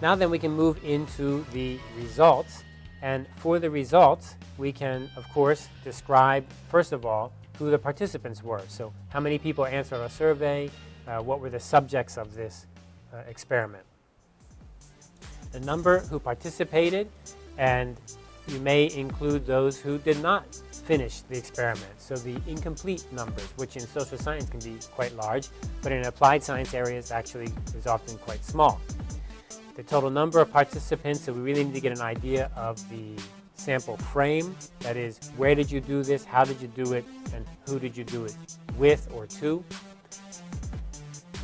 Now then we can move into the results. And for the results, we can, of course, describe, first of all, who the participants were. So how many people answered our survey, uh, what were the subjects of this uh, experiment. The number who participated, and you may include those who did not finish the experiment. So the incomplete numbers, which in social science can be quite large, but in applied science areas actually is often quite small. The total number of participants, so we really need to get an idea of the sample frame, that is, where did you do this, how did you do it, and who did you do it with or to.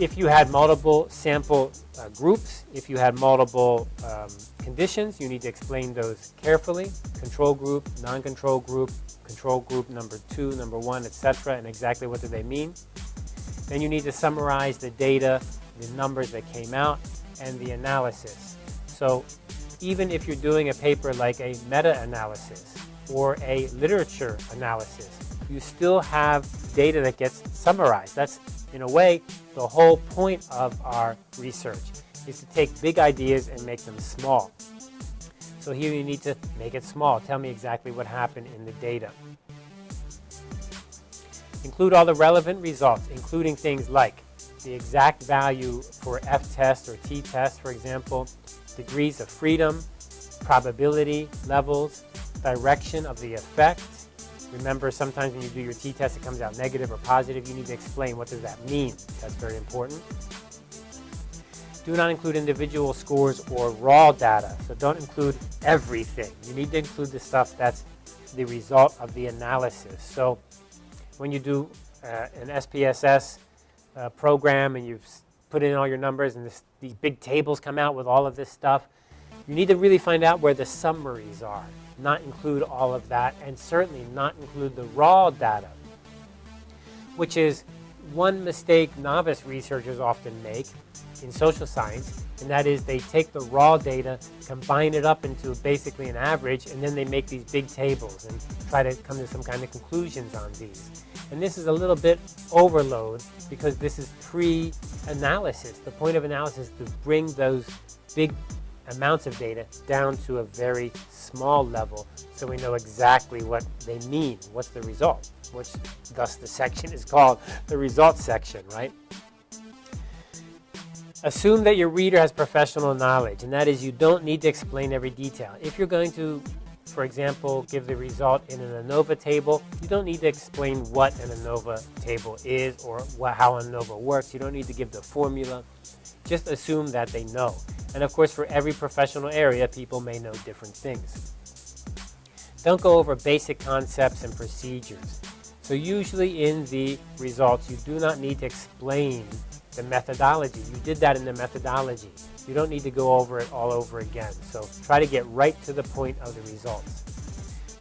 If you had multiple sample uh, groups, if you had multiple um, conditions, you need to explain those carefully. Control group, non-control group, control group number two, number one, etc., and exactly what do they mean. Then you need to summarize the data, the numbers that came out, and the analysis. So even if you're doing a paper like a meta-analysis or a literature analysis, you still have data that gets summarized. That's, in a way, the whole point of our research is to take big ideas and make them small. So here you need to make it small. Tell me exactly what happened in the data. Include all the relevant results, including things like the exact value for F-test or T-test, for example, degrees of freedom, probability levels, direction of the effect, Remember, sometimes when you do your t-test, it comes out negative or positive. You need to explain what does that mean. That's very important. Do not include individual scores or raw data. So don't include everything. You need to include the stuff that's the result of the analysis. So when you do uh, an SPSS uh, program and you've put in all your numbers and this, these big tables come out with all of this stuff, you need to really find out where the summaries are not include all of that, and certainly not include the raw data, which is one mistake novice researchers often make in social science, and that is they take the raw data, combine it up into basically an average, and then they make these big tables and try to come to some kind of conclusions on these. And this is a little bit overload because this is pre-analysis. The point of analysis is to bring those big amounts of data down to a very small level so we know exactly what they mean, what's the result, which thus the section is called the results section, right? Assume that your reader has professional knowledge, and that is you don't need to explain every detail. If you're going to, for example, give the result in an ANOVA table, you don't need to explain what an ANOVA table is or how ANOVA works. You don't need to give the formula. Just assume that they know. And of course, for every professional area, people may know different things. Don't go over basic concepts and procedures. So usually in the results, you do not need to explain the methodology. You did that in the methodology. You don't need to go over it all over again. So try to get right to the point of the results.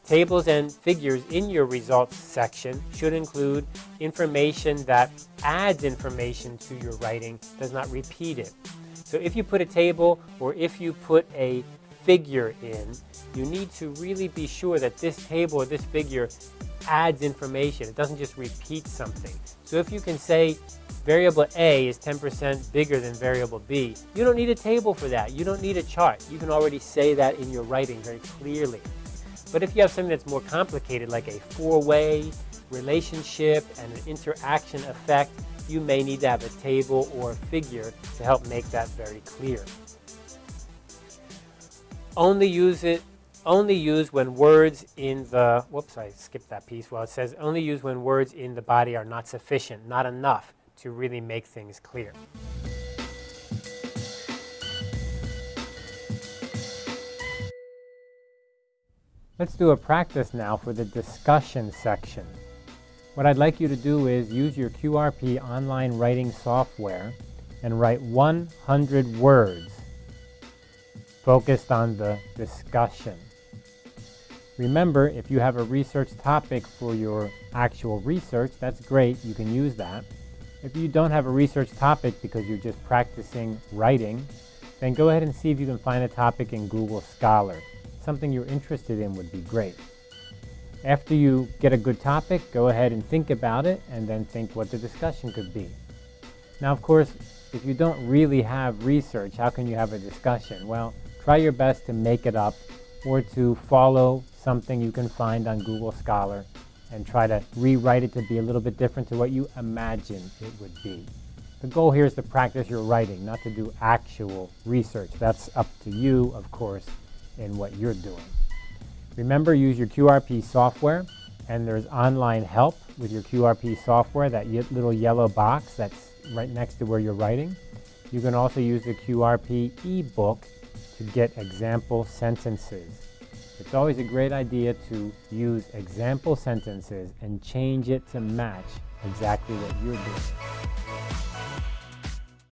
Tables and figures in your results section should include information that adds information to your writing, does not repeat it. So if you put a table or if you put a figure in, you need to really be sure that this table or this figure adds information. It doesn't just repeat something. So if you can say variable A is 10% bigger than variable B, you don't need a table for that. You don't need a chart. You can already say that in your writing very clearly. But if you have something that's more complicated, like a four-way relationship and an interaction effect, you may need to have a table or a figure to help make that very clear. Only use it only use when words in the, whoops, I skipped that piece. Well, it says only use when words in the body are not sufficient, not enough to really make things clear. Let's do a practice now for the discussion section. What I'd like you to do is use your QRP online writing software and write 100 words focused on the discussion. Remember, if you have a research topic for your actual research, that's great, you can use that. If you don't have a research topic because you're just practicing writing, then go ahead and see if you can find a topic in Google Scholar. Something you're interested in would be great. After you get a good topic, go ahead and think about it and then think what the discussion could be. Now, of course, if you don't really have research, how can you have a discussion? Well, try your best to make it up or to follow something you can find on Google Scholar and try to rewrite it to be a little bit different to what you imagine it would be. The goal here is to practice your writing, not to do actual research. That's up to you, of course, in what you're doing. Remember, use your QRP software, and there's online help with your QRP software, that little yellow box that's right next to where you're writing. You can also use the QRP ebook to get example sentences. It's always a great idea to use example sentences and change it to match exactly what you're doing.